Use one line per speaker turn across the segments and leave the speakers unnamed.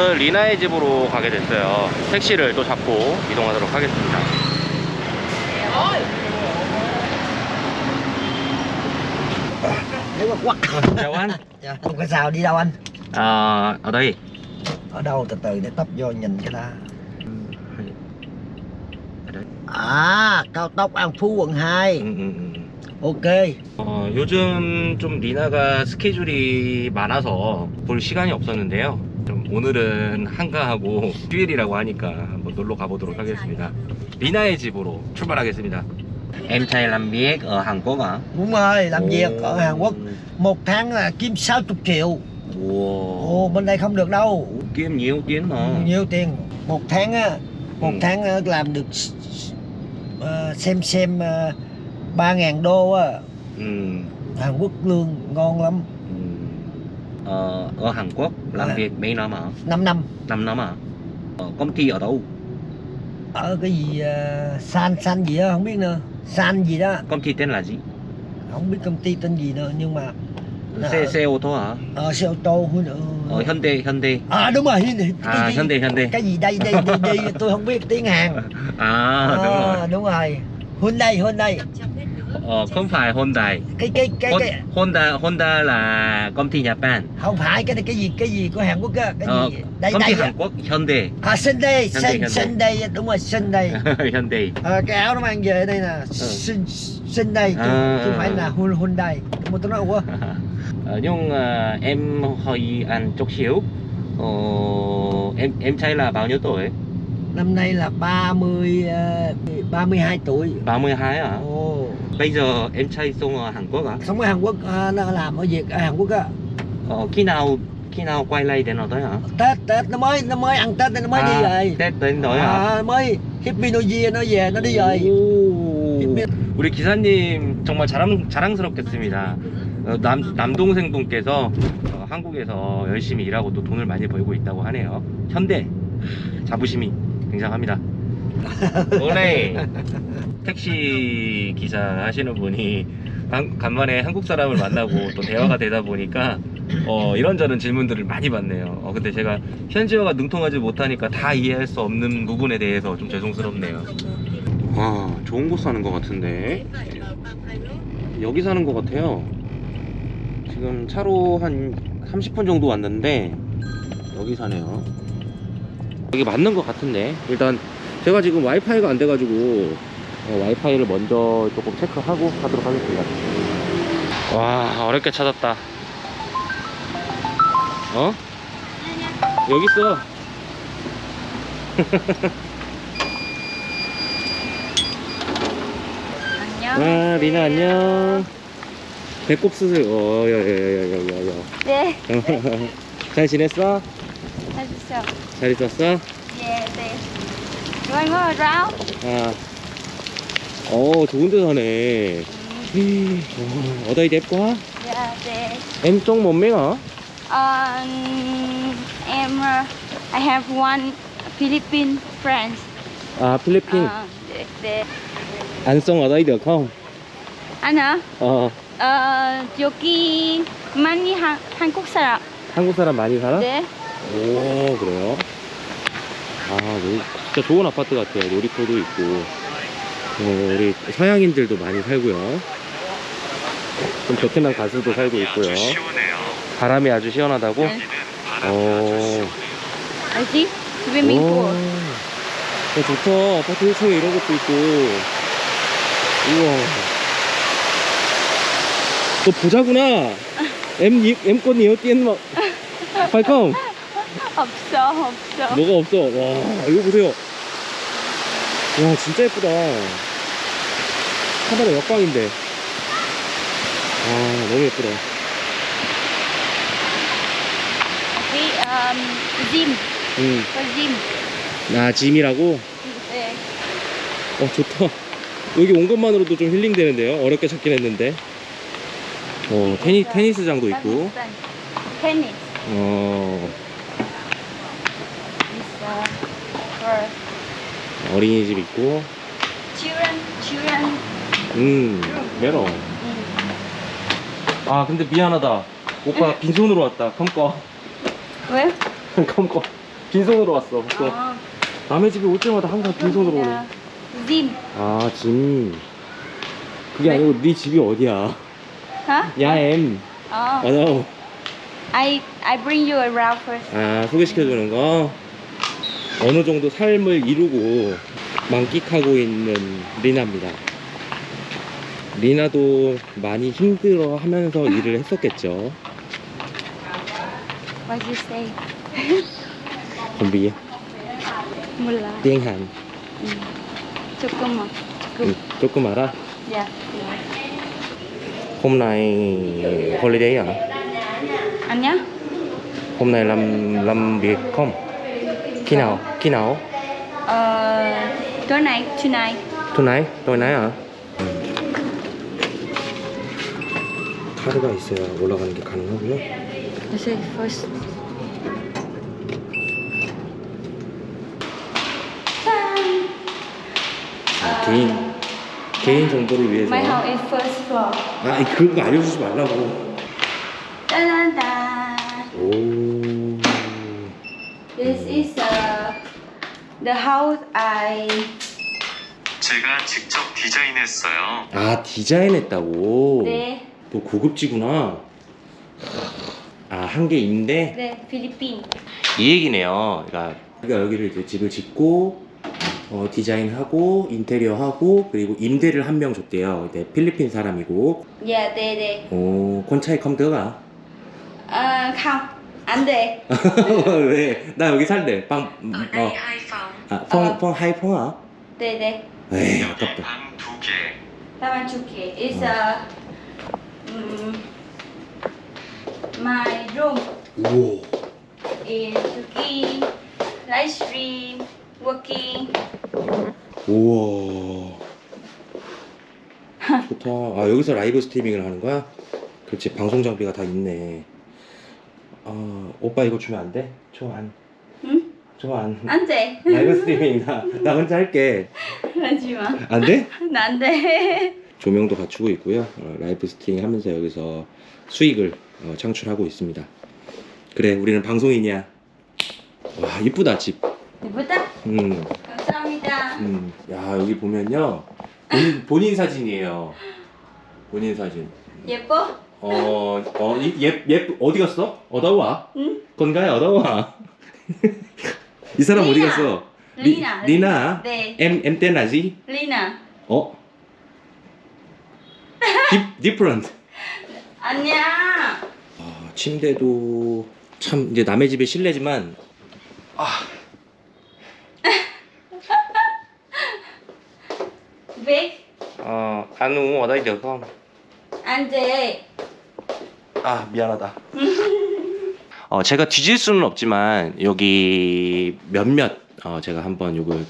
오늘 리나의 집으로 가게 됐어요. 택시를 또 잡고 이동하도록 하겠습니다.
Nếu mà quắc
Chào anh.
Dạ, Không có sao đi đâu anh
À, ở đây.
Ở đâu từ từ để tấp vô nhìn cái ta
ở đây.
À cao tốc An Phú quận 2
음, 음, 음.
Ok
어, 요즘 좀 리나가 스케줄이 많아서 볼 시간이 없었는데요. 좀 오늘은 한가하고 휴일이라고 하니까 한번 놀러 가보도록 하겠습니다. 리나의 집으로 출발하겠습니다. Em trai làm việc ở Hàn Quốc à?
Đúng rồi làm việc ở Hàn Quốc Một tháng là kiếm 60 triệu
Wow.
Ồ bên đây không được đâu
Kiếm nhiều tiền mà.
Nhiều tiền Một tháng á Một
Ừ.
tháng á, làm được s- s- ờ, Xem xem uh, 3.000 đô á
Ừ.
Hàn Quốc lương ngon lắm
ừ. Ờ, ở Hàn Quốc làm
À.
việc mấy năm à?
5 năm
5 năm à? Ờ, công ty ở đâu?
Ở cái gì ờ, San San gì đó không biết nữa San gì đó
Công ty tên là gì?
Không biết công ty tên gì nữa Nhưng mà
Xe, xe ô tô hả?
Ờ xe ô tô Hun-
Ờ, Hyundai, Hyundai.
À đúng rồi Hyundai.
À, Hyundai, Hyundai.
cái gì đây đây đây, đây tôi không biết tiếng Hàn
À, đúng rồi.
Đúng rồi Hyundai Hyundai
Ờ, không phải Hyundai.
cái cái cái,
Hon-
cái
Honda, Honda là công ty Nhật Bản.
không phải cái cái gì cái gì của Hàn Quốc á cái
Ờ,
gì đây
công ty
đây
Hàn Quốc Hyundai.
à
Hyundai, Hyundai.
Đúng rồi Sunday
Hyundai.
Ờ, cái áo nó mang về đây nè Sun, Sunday chứ,
À,
chứ
à,
không phải
à.
là Hyundai mà tôi nói quá
Ờ, nhưng à, em hỏi anh chút xíu. Ờ, em em trai là bao nhiêu tuổi?
năm nay là 30 ờ, 32 tuổi
32 à?
Ồ.
Bây giờ em sống ở Hàn Quốc à?
sống ở Hàn Quốc à, nó làm ở việc ở Hàn Quốc á
Ờ, khi nào khi nào quay lại đến ở đây hả?
Tết Tết nó mới nó mới ăn Tết nó mới đi rồi
Tết đến rồi hả?
à, mới Happy New Year nó về nó đi rồi
우리 기사님 정말 자랑, 자랑스럽겠습니다. 어, 남, 남동생 분께서 어, 한국에서 열심히 일하고 또 돈을 많이 벌고 있다고 하네요. 현대 자부심이 굉장합니다. 원래 택시 기사 하시는 분이 한- 간만에 한국 사람을 만나고 또 대화가 되다 보니까 어, 이런저런 질문들을 많이 받네요. 어, 근데 제가 현지어가 능통하지 못하니까 다 이해할 수 없는 부분에 대해서 좀 죄송스럽네요. 와, 좋은 곳 사는 것 같은데. 여기 사는 것 같아요. 지금 차로 한 30분 정도 왔는데 여기 사네요. 여기 맞는 것 같은데 일단 제가 지금 와이파이가 안 돼가지고 어, 와이파이를 먼저 조금 체크하고 하도록 하겠습니다. 와 어렵게 찾았다. 어? 여기 있어.
안녕.
아 리나 안녕. 배꼽 수술. 어, 어여여여여여.
네,
잘 지냈어? 잘 있었어?
네, 네.
아. 어, 좋은 데 사네. 어, đẹp quá.
Dạ, 네.
Em trông một mấy hả?
Um, em, uh, I have one Philippine friend.
À, Philippines.
Ờ, 네, 네.
Anh sống ở đây được không?
anh hả?
어,
어, 여기 많이 한, 한국 사람.
한국 사람 많이 살아?
네.
오, 그래요? 아, 여기 진짜 좋은 아파트 같아요. 놀이터도 있고. 어, 우리 서양인들도 많이 살고요. 좀 베트남 가수도 살고 있고요. 바람이 아주 시원하다고?
네.
어,
알지? 스위밍풀.
오, 어, 좋다. 아파트 1층에 이런 것도 있고. 우와. 너 보자구나. em em có nhiều tiền mà phải không?
없어, 없어.
뭐가 없어. 와, 이거 보세요. 와, 진짜 예쁘다. 카메라 역광인데. 와, 너무 예쁘다.
여기 um, gym.
응.
có gym.
나 짐이라고?
네.
어, 좋다. 여기 온 것만으로도 좀 힐링 되는데요. 어렵게 찾긴 했는데. 어, 테니, 테니스장도 있고.
Tennis.
어,
Is, uh, for
어린이집 있고.
children, children.
음, 메로.
음.
아, 근데 미안하다. 오빠 빈손으로 왔다. 컴꺼.
왜?
컴꺼. 빈손으로 왔어. 또
Ờ,
남의 집에 올 때마다 항상 빈손으로 오네.
Zim
아, 짐. 그게 아니고 네 집이 어디야? 야엠.
Ờ,
맞아.
I I bring you around first
아, 소개시켜주는 거. 어느 정도 삶을 이루고 만끽하고 있는 리나입니다. 리나도 많이 힘들어 하면서 일을 했었겠죠.
what you say
biết
몰라
tiếng Hàn
조금만
조금 알아?
dạ
hôm nay holiday à?
anh nhá
hôm nay làm làm việc không? Khi nào? khi nào?
ờ tối nay tonight
tonight? tối nay à? 카드가 있어야 올라가는 게 가능하고요.
let's say first
아, 개인 개인 정보를 위해서.
my house is first floor
아, 이 그런 거 알려주지 말라고.
The house I
제가 직접 디자인했어요.
아 디자인했다고.
네,
또 고급지구나. 아 한 개 임대.
네 필리핀
이 얘기네요. 그러니까 우리가 여기를 이제 집을 짓고 어, 디자인하고 인테리어하고 그리고 임대를 한 명 줬대요. 이제 필리핀 사람이고.
dạ 네, 네.
오, 콘차이 컴드가.
Ờ, không anh đề
왜? 나 여기 살래. 빵.
ở đây hai phòng.
아, 펑, 펑, 하이 펑아.
đề đề
에이, 아깝다.
방 두 개.
Taman Chuki is uh, mm, my room
오.
in Chuki live stream working
우와. 좋다. 아, 여기서 라이브 스트리밍을 하는 거야? 그렇지. 방송 장비가 다 있네. 아, 오빠 이거 주면 안 돼? 좋안.
Anh đề
라이브 스트리밍 나, 나 혼자 할게.
mà
안 돼?
đề
조명도 갖추고 있고요. 어, 라이브 스트리밍 하면서 여기서 수익을 어, 창출하고 있습니다. 그래, 우리는 방송인이야. 와, 이쁘다, 집.
tắt
음,
감사합니다
음. 야, 여기 보면요. 본인, 본인 사진이에요. 본인 사진.
예뻐?
어, 어, 이- 예, 예, 어디 갔어? 어다와?
응?
건가요? 어다와? 이 사람 어디
리나.
갔어?
리나
리,
나네
Em, em tên là gì?
Lina
어? Dif- different.
안녕
아, 침대도 참 이제 남의 집의 실내지만
Vic
어, ăn uống ở đây được không?
anh đề
아 미안하다. 어 제가 뒤질 수는 없지만 여기 몇몇 어 제가 한번 이걸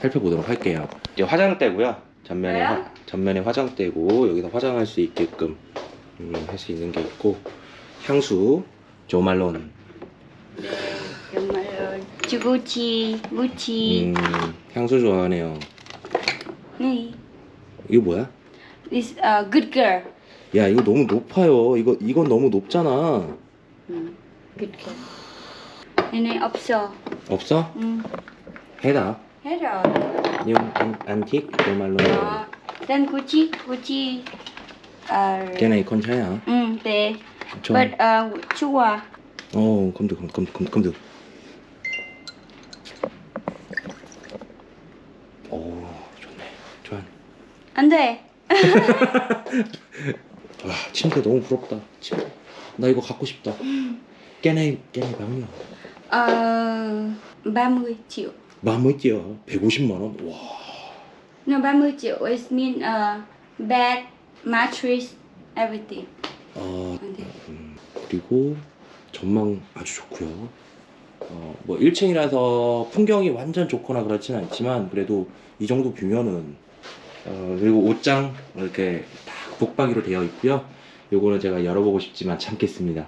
살펴보도록 할게요. 이제 화장대고요. 전면에? 화, 전면에 화장대고 여기서 화장할 수 있게끔 음, 할수 있는 게 있고 향수 조말론
정말 Gucci Gucci
음, 향수 좋아하네요.
네
이거 뭐야?
This uh, good girl
야 이거 너무 높아요. 이거 이건 너무 높잖아.
음, Này này 없어
없어?
ừ.
해다.
Hết rồi
이거 안, 안틱 조말론.
Đó. Then Gucci Gucci uh,
걔네 이 컨차야.
ừ, 네
좀.
But uh, chua
어, 검도, 검, 검, 검, 검도. 오, 좋네. 좋아.
Anh đề
와, 침대 너무 부럽다. 침대. 나 이거 갖고 싶다. 깨네, 깨네 방이야.
uh, 30 triệu
마무리야. 150만 원. 와.
No 30 triệu is mean uh, bed mattress everything
아,
안 돼.
음, 그리고 전망 아주 좋고요. 어, 뭐 1층이라서 풍경이 완전 좋거나 그렇지는 않지만 그래도 이 정도 뷰면은 어, 그리고 옷장 이렇게 딱 붙박이로 되어 있고요. 요거는 제가 열어보고 싶지만 참겠습니다.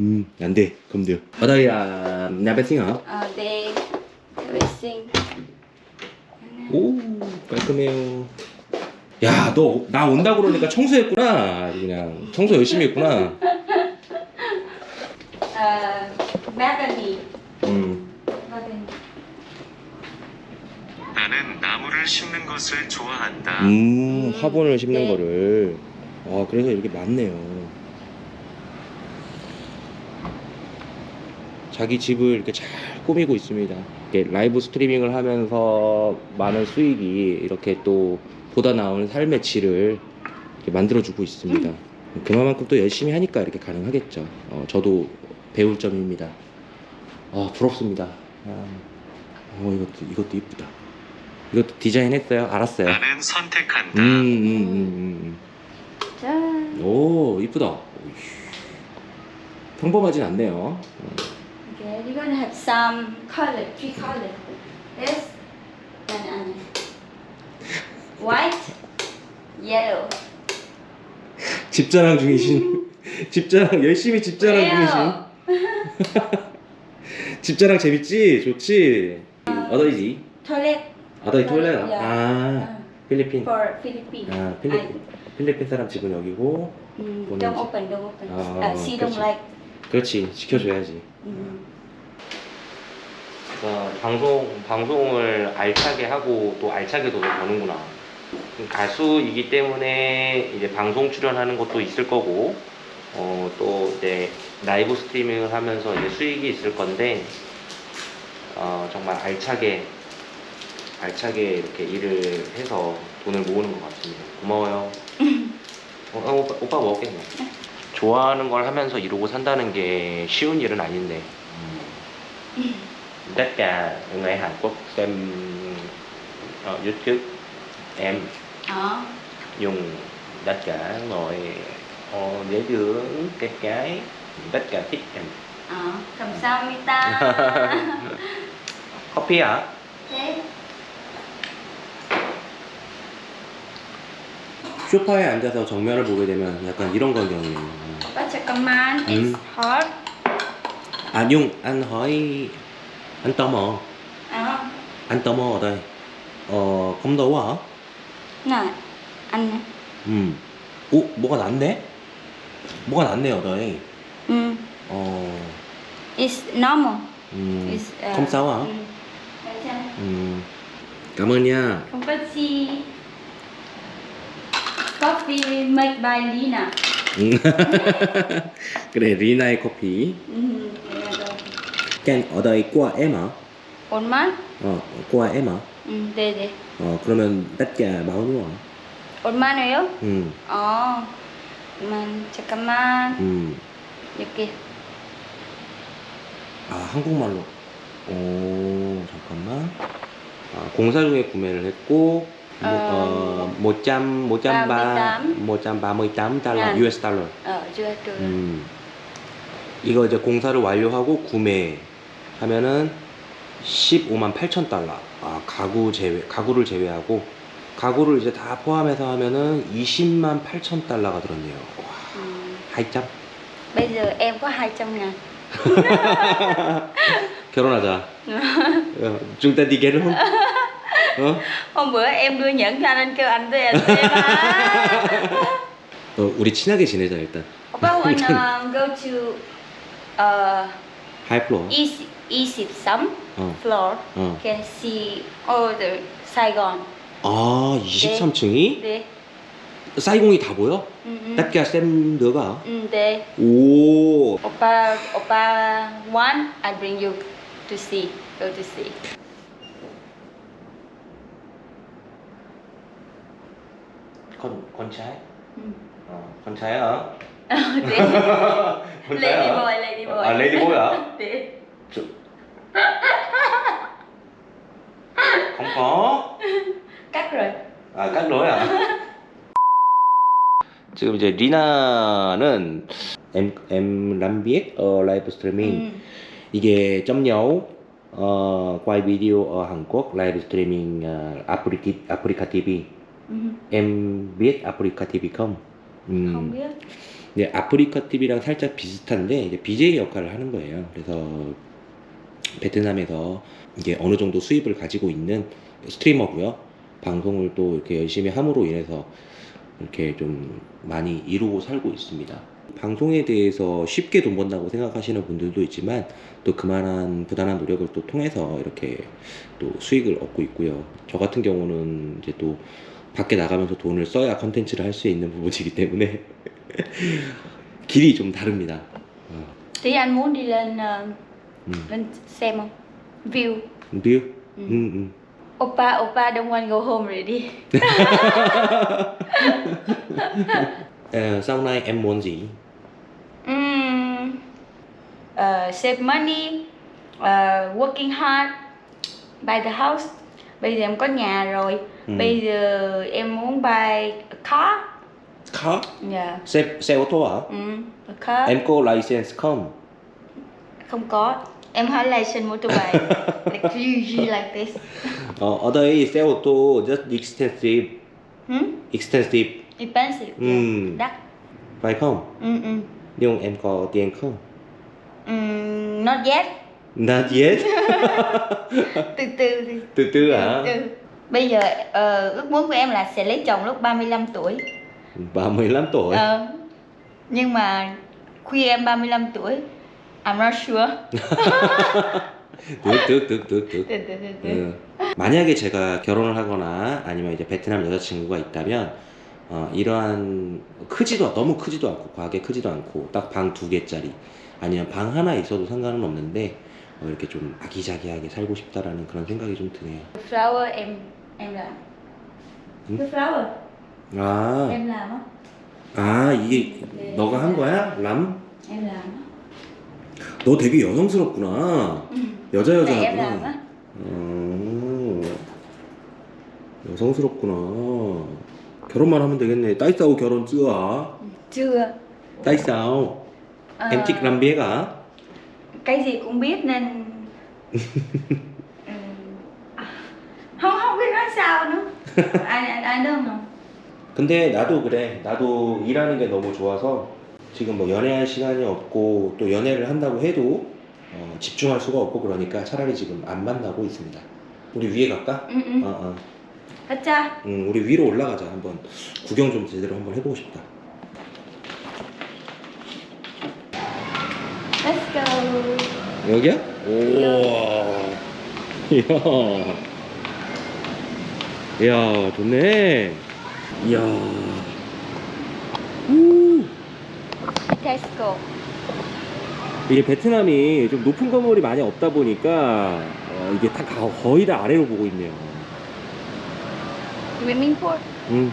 음, 안 돼. 검들. 어다야, 나베싱아.
they everything
오, 깔끔해요. 야, 너 나 온다 그러니까 청소했구나. 그냥 청소 열심히 했구나.
balcony
음.
나는 나무를 심는 것을 좋아한다.
음,
음,
화분을 심는
네.
거를. 아, 그래서 이렇게 많네요. 자기 집을 이렇게 잘 꾸미고 있습니다. 이렇게 라이브 스트리밍을 하면서 많은 수익이 이렇게 또 보다 나오는 삶의 질을 만들어주고 있습니다. 그만큼 또 열심히 하니까 이렇게 가능하겠죠. 어, 저도 배울 점입니다. 아, 부럽습니다. 아, 어, 이것도, 이것도 이쁘다. 이것도 디자인했어요? 알았어요.
나는 선택한다.
음, 음, 음,
짠.
음. 오, 이쁘다. 평범하진 않네요.
Okay, you're gonna have some color, three color. This and and white, yellow.
집자랑 중이신. 집자랑, 열심히 집자랑 중이신.
Well,
집자랑 재밌지? 좋지?
toilet
어더이 토일렛?
Yeah.
아, 필리핀.
for Philippines.
아, 필리핀. 필리핀 사람 집은 여기고.
I, mm,
Bonus.
don't open, don't open. Uh, she don't
그치.
like.
그렇지, 지켜줘야지.
Mm.
어, 방송 방송을 알차게 하고 또 알차게 돈을 버는구나. 가수이기 때문에 이제 방송 출연하는 것도 있을 거고, 어, 또 이제 라이브 스트리밍을 하면서 이제 수익이 있을 건데, 어, 정말 알차게 알차게 이렇게 일을 해서 돈을 모으는 것 같습니다. 고마워요. 어, 어, 오빠, 오빠 먹겠네. 좋아하는 걸 하면서 이루고 산다는 게 쉬운 일은 아닌데. tất cả người Hàn Quốc xem ở YouTube em
Đó.
dùng tất cả ngồi ờ, dễ thương cái cái tất cả thích em
Đó. 감사합니다.
커피 hả?
okay.
소파에 앉아서 정면을 보게 되면 약간 이런 광경이에요.
Opa 잠깐만. It's
Mm.
hot.
Tò mò,
Đó.
anh tò mò ở đây. Ờ, không đâu hả?
Này. Anh.
Ừ. 오, 뭐가 났네? 뭐가 đây.
Mm.
Ờ,
It's normal.
ừ.
It's, uh,
Không sao hả?
mm.
Ừ. Cảm ơn nha.
Không có Coffee made by Lina.
음. 그래 리나의 커피
Mm. đây
qua em hả?
One month.
어 hả?
Mm. Đây đây.
어 그러면 nhiêu hả?
One month예요?
음,
어. 그만 잠깐만.
음.
이렇게.
아 한국말로 오 잠깐만 아, 공사 중에 구매를 했고 뭐, 어,
어,
100, 138, 138 달러,
네.
US 달러
Ờ chưa chưa.
음. 이거 이제 공사를 완료하고 구매하면은 15만 8천 달러. 아, 가구 제외, 가구를 제외하고 가구를 이제 다 포함해서 하면은 20만 8천 달러가 들었네요. 와,
Ừ.
2점.
Bây giờ em có 200 ngàn.
결혼하자. 어, đi kết 어?
Hôm bữa em đưa nhẫn cho anh, anh kêu anh tiền em.
어, 우리 친하게 지내자 일단.
Opa wanna go to uh,
하이 플로어.
E E13
어.
floor.
어.
Can see all the Saigon.
아, 23층이
네.
사이공이 다 보여? Xem được hả?
Ừ, 네.
오.
Opa, Opa want I bring you to see. Go to see. Ừ.
ờ, con trai hả
네.
à lady boy hả
네.
Có
Cắt rồi.
아깍 넣어야 지금 이제 리나는 em làm biết ở live streaming
Ừ.
이게 점녀 어, ở Hàn Quốc live streaming uh, Africa, Africa TV
Ừ.
em biết Africa TV không? 음,
Không biết.
네, 아프리카 TV랑 살짝 비슷한데 이제 BJ 역할을 하는 거예요. 그래서 베트남에서 이게 어느 정도 수입을 가지고 있는 스트리머고요. 방송을 또 이렇게 열심히 함으로 인해서 이렇게 좀 많이 이루고 살고 있습니다. 방송에 대해서 쉽게 돈 번다고 생각하시는 분들도 있지만 또 그만한 부단한 노력을 또 통해서 이렇게 또 수익을 얻고 있고요. 저 같은 경우는 이제 또 밖에 나가면서 돈을 써야 컨텐츠를 할 수 있는 부분이기 때문에 길이 좀 다릅니다. 어,
Tí anh muốn đi lên
음.
lên xem không? View.
View?
Ừ.
음, 음.
Oppa, Oppa don't want go home đi.
Ờ, sau này em muốn gì?
Ừm, ờ, save money, ờ, working hard, buy the house. Bây giờ em có nhà rồi.
Ừ.
Bây giờ em muốn buy a car.
car?
Yeah.
xe xe ô tô hả?
Ừm, a car.
Em có license không?
Không có. Em hỏi license motorbike. like usually like this.
어, ở đây xe ô tô rất expensive,
Hmm?
expensive,
Expensive.
Ừm.
Yeah. Đắt.
phải không?
Ừ, ừ.
Nhưng em có tiền không?
Ừm, not yet.
Not yet.
Từ từ thì
từ từ hả?
Ừ. Bây giờ ờ, ước muốn của em là sẽ lấy chồng lúc 35 tuổi.
35 tuổi.
Ờ, nhưng mà khi em 35 tuổi, I'm not sure.
득, 득, 득, 득, 득.
từ từ từ từ.
음, 만약에 제가 결혼을 하거나 아니면 이제 베트남 여자친구가 있다면 어, 이러한 크지도 너무 크지도 않고 과하게 크지도 않고 딱 방 두 개짜리 아니면 방 하나 있어도 상관은 없는데 어, 이렇게 좀 아기자기하게 살고 싶다라는 그런 생각이 좀 드네요.
Flower em em làm.
Ừ.
Cái flower
아,
em làm á,
아 이게 너가 한 거야? 람?
em làm.
너 되게 여성스럽구나. 여자 여자구나.
á.
어, 여성스럽구나. 결혼만 하면 되겠네. 따이싸우 결혼 쯔아. Em thích làm biết à?
Cái gì cũng biết nên Ừ. À, không không biết nói sao nữa. I, I, I don't know.
근데 나도 그래. 나도 일하는 게 너무 좋아서 지금 뭐 연애할 시간이 없고 또 연애를 한다고 해도 어, 집중할 수가 없고 그러니까 차라리 지금 안 만나고 있습니다. 우리 위에 갈까?
Ừ.
어, 어.
가자.
응, 우리 위로 올라가자. 한번 구경 좀 제대로 한번 해보고 싶다.
Let's go.
여기야? 오. 이야. 이야, 좋네. 이야. 우.
Tesco.
이게 베트남이 좀 높은 건물이 많이 없다 보니까 어, 이게 다 가- 거의 다 아래로 보고 있네요.
Pool.
음.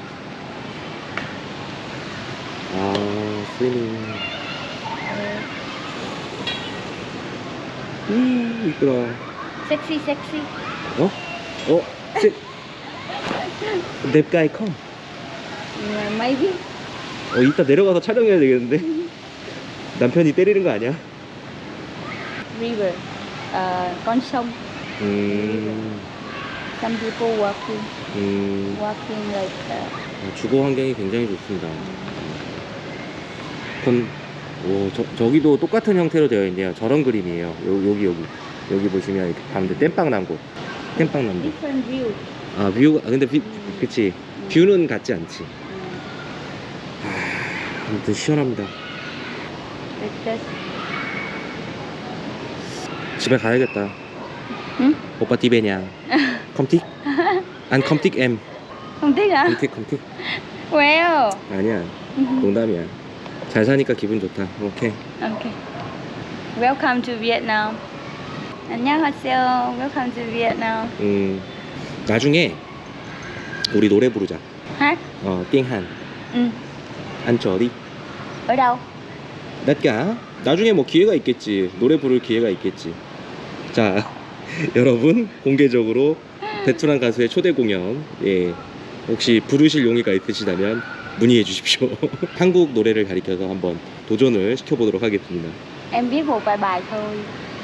아, 스위밍. 음, 이쁘다.
Sexy sexy.
어? 어? 세... 냅가이 컴.
Yeah, maybe.
어, 이따 내려가서 촬영해야 되겠는데? 남편이 때리는 거 아니야?
River. Ờ, con sông.
음,
Some people walking,
음,
walking like. Uh,
어, 주거 환경이 굉장히 좋습니다. 그럼, 오, 저, 저기도 똑같은 형태로 되어 있네요. 저런 그림이에요. 요, 여기, 여기. 여기 보시면 이렇게 가운데 땜빵 난 곳. 땜빵 난
view.
아, view가, 아, 근데 view, 그치. view는 같지 않지. 아, 아무튼 시원합니다. 집에 가야겠다.
응?
오빠 디베냐? 컴틱? 안 컴틱 M.
Hả?
Không thích không thích.
Well.
아니야. 농담이야. 잘 사니까 기분 좋다. 오케이.
Okay. Welcome to Vietnam. 안녕하세요. Welcome to Vietnam.
음, 나중에 우리 노래 부르자.
Hát?
어, 띵한.
Ừ.
안쩌리.
Ở đâu?
낫까? 나중에 뭐 기회가 있겠지. 노래 부를 기회가 있겠지. 자, 여러분 공개적으로 베트남 가수의 초대 공연 예 혹시 부르실 용의가 있으시다면 문의해 주십시오. 한국 노래를 가리켜서 한번 도전을 시켜보도록 하겠습니다.
Em biết một vài bài thôi.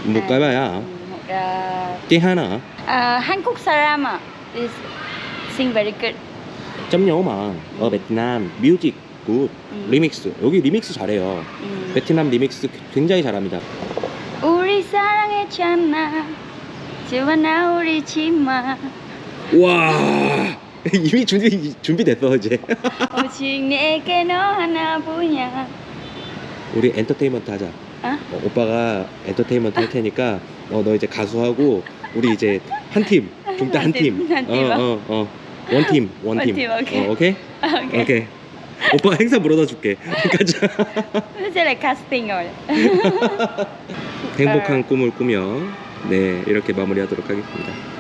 못
À,
가봐야
ừ, Một uh,
띵하나
uh, Hankook Sarama is sing very good.
점녀마 어 베트남 뮤직 굿
음.
리믹스 여기 리믹스 잘해요.
음.
베트남 리믹스 굉장히 잘합니다.
우리 사랑했잖아. 지원아 우리 치마.
와 이미 준비 준비됐어 이제.
오직 내게 너 하나뿐이야.
우리 엔터테인먼트 하자.
어?
어, 오빠가 엔터테인먼트 할 테니까 어, 너 이제 가수하고 우리 이제 한 팀. 중대
한한
팀.
팀, 한
어,
팀,
어, 어. 원 팀.
원원
팀.
팀, 오케이.
어, 오케이?
Ok.
오케이. 오빠가 행사 물어다 줄게. 가자.
Casting rồi.
행복한 꿈을 꾸며 네, 이렇게 마무리하도록 하겠습니다.